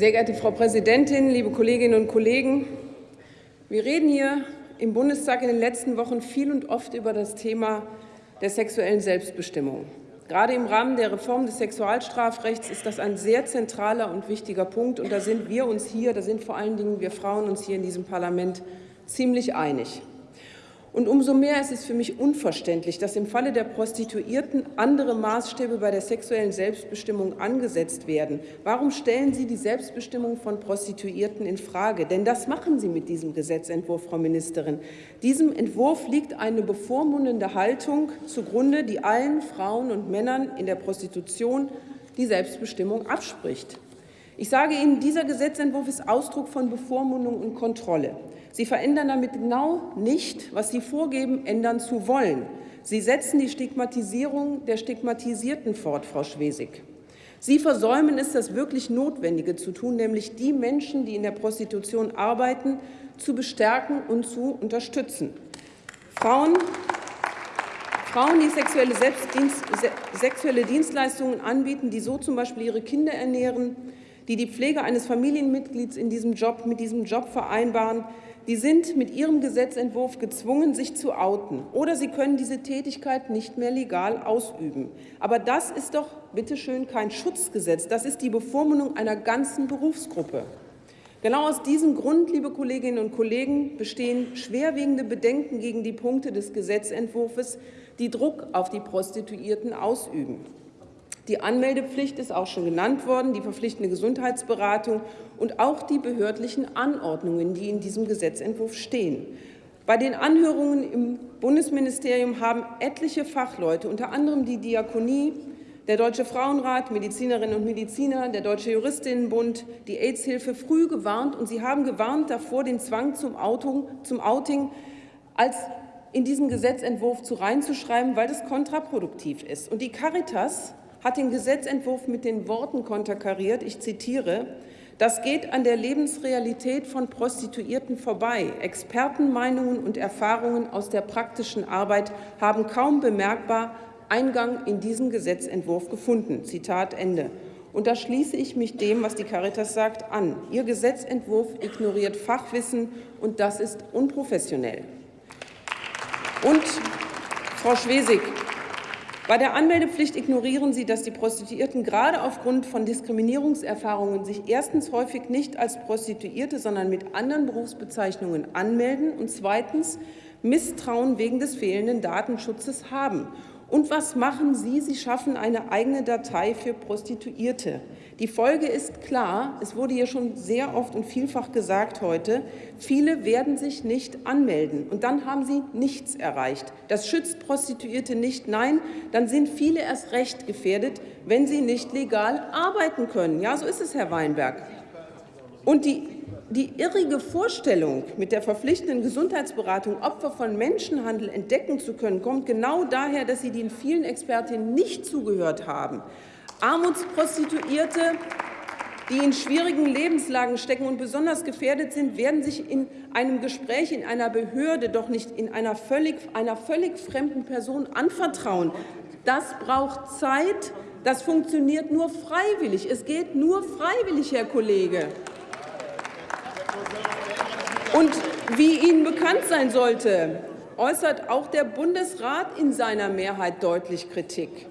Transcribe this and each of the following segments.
Sehr geehrte Frau Präsidentin, liebe Kolleginnen und Kollegen! Wir reden hier im Bundestag in den letzten Wochen viel und oft über das Thema der sexuellen Selbstbestimmung. Gerade im Rahmen der Reform des Sexualstrafrechts ist das ein sehr zentraler und wichtiger Punkt. Und da sind wir uns hier, da sind vor allen Dingen wir Frauen uns hier in diesem Parlament ziemlich einig. Und umso mehr ist es für mich unverständlich, dass im Falle der Prostituierten andere Maßstäbe bei der sexuellen Selbstbestimmung angesetzt werden. Warum stellen Sie die Selbstbestimmung von Prostituierten in Frage? Denn das machen Sie mit diesem Gesetzentwurf, Frau Ministerin. Diesem Entwurf liegt eine bevormundende Haltung zugrunde, die allen Frauen und Männern in der Prostitution die Selbstbestimmung abspricht. Ich sage Ihnen, dieser Gesetzentwurf ist Ausdruck von Bevormundung und Kontrolle. Sie verändern damit genau nicht, was Sie vorgeben, ändern zu wollen. Sie setzen die Stigmatisierung der Stigmatisierten fort, Frau Schwesig. Sie versäumen es, das wirklich Notwendige zu tun, nämlich die Menschen, die in der Prostitution arbeiten, zu bestärken und zu unterstützen. Frauen, Frauen, die sexuelle, Selbstdienst, sexuelle Dienstleistungen anbieten, die so zum Beispiel ihre Kinder ernähren, die die Pflege eines Familienmitglieds in diesem Job, mit diesem Job vereinbaren, die sind mit ihrem Gesetzentwurf gezwungen, sich zu outen, oder sie können diese Tätigkeit nicht mehr legal ausüben. Aber das ist doch bitteschön kein Schutzgesetz, das ist die Bevormundung einer ganzen Berufsgruppe. Genau aus diesem Grund, liebe Kolleginnen und Kollegen, bestehen schwerwiegende Bedenken gegen die Punkte des Gesetzentwurfs, die Druck auf die Prostituierten ausüben. Die Anmeldepflicht ist auch schon genannt worden, die verpflichtende Gesundheitsberatung und auch die behördlichen Anordnungen, die in diesem Gesetzentwurf stehen. Bei den Anhörungen im Bundesministerium haben etliche Fachleute, unter anderem die Diakonie, der Deutsche Frauenrat, Medizinerinnen und Mediziner, der Deutsche Juristinnenbund, die AIDS-Hilfe früh gewarnt, und sie haben gewarnt davor, den Zwang zum, Outing, zum Outing als in diesen Gesetzentwurf zu reinzuschreiben, weil das kontraproduktiv ist. Und die Caritas hat den Gesetzentwurf mit den Worten konterkariert, ich zitiere, das geht an der Lebensrealität von Prostituierten vorbei. Expertenmeinungen und Erfahrungen aus der praktischen Arbeit haben kaum bemerkbar Eingang in diesen Gesetzentwurf gefunden. Zitat Ende. Und da schließe ich mich dem, was die Caritas sagt, an. Ihr Gesetzentwurf ignoriert Fachwissen, und das ist unprofessionell. Und, Frau Schwesig, bei der Anmeldepflicht ignorieren Sie, dass die Prostituierten gerade aufgrund von Diskriminierungserfahrungen sich erstens häufig nicht als Prostituierte, sondern mit anderen Berufsbezeichnungen anmelden und zweitens Misstrauen wegen des fehlenden Datenschutzes haben. Und was machen Sie? Sie schaffen eine eigene Datei für Prostituierte. Die Folge ist klar, es wurde hier schon sehr oft und vielfach gesagt heute, viele werden sich nicht anmelden. Und dann haben sie nichts erreicht. Das schützt Prostituierte nicht. Nein, dann sind viele erst recht gefährdet, wenn sie nicht legal arbeiten können. Ja, so ist es, Herr Weinberg. Und die die irrige Vorstellung, mit der verpflichtenden Gesundheitsberatung Opfer von Menschenhandel entdecken zu können, kommt genau daher, dass Sie den vielen Expertinnen nicht zugehört haben. Armutsprostituierte, die in schwierigen Lebenslagen stecken und besonders gefährdet sind, werden sich in einem Gespräch in einer Behörde doch nicht in einer völlig, einer völlig fremden Person anvertrauen. Das braucht Zeit. Das funktioniert nur freiwillig. Es geht nur freiwillig, Herr Kollege. Und wie Ihnen bekannt sein sollte, äußert auch der Bundesrat in seiner Mehrheit deutlich Kritik.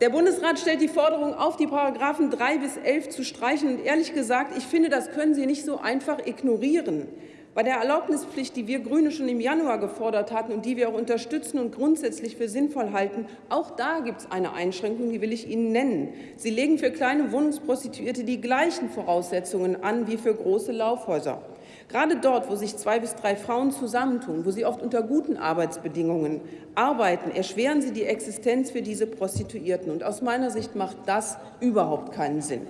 Der Bundesrat stellt die Forderung auf, die Paragraphen 3 bis 11 zu streichen. Und ehrlich gesagt, ich finde, das können Sie nicht so einfach ignorieren. Bei der Erlaubnispflicht, die wir Grüne schon im Januar gefordert hatten und die wir auch unterstützen und grundsätzlich für sinnvoll halten, auch da gibt es eine Einschränkung, die will ich Ihnen nennen. Sie legen für kleine Wohnungsprostituierte die gleichen Voraussetzungen an wie für große Laufhäuser. Gerade dort, wo sich zwei bis drei Frauen zusammentun, wo sie oft unter guten Arbeitsbedingungen arbeiten, erschweren sie die Existenz für diese Prostituierten. Und aus meiner Sicht macht das überhaupt keinen Sinn.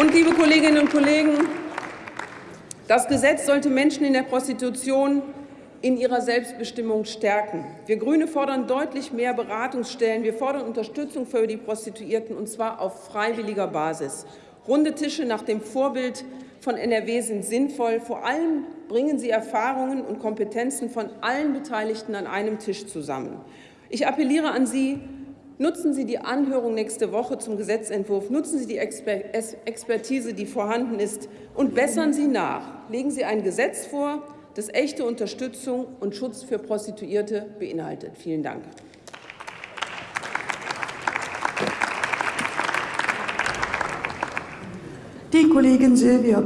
Und, liebe Kolleginnen und Kollegen, das Gesetz sollte Menschen in der Prostitution in ihrer Selbstbestimmung stärken. Wir Grüne fordern deutlich mehr Beratungsstellen. Wir fordern Unterstützung für die Prostituierten, und zwar auf freiwilliger Basis. Runde Tische nach dem Vorbild von NRW sind sinnvoll. Vor allem bringen sie Erfahrungen und Kompetenzen von allen Beteiligten an einem Tisch zusammen. Ich appelliere an Sie, Nutzen Sie die Anhörung nächste Woche zum Gesetzentwurf, nutzen Sie die Expertise, die vorhanden ist, und bessern Sie nach. Legen Sie ein Gesetz vor, das echte Unterstützung und Schutz für Prostituierte beinhaltet. Vielen Dank. Die Kollegin Silvia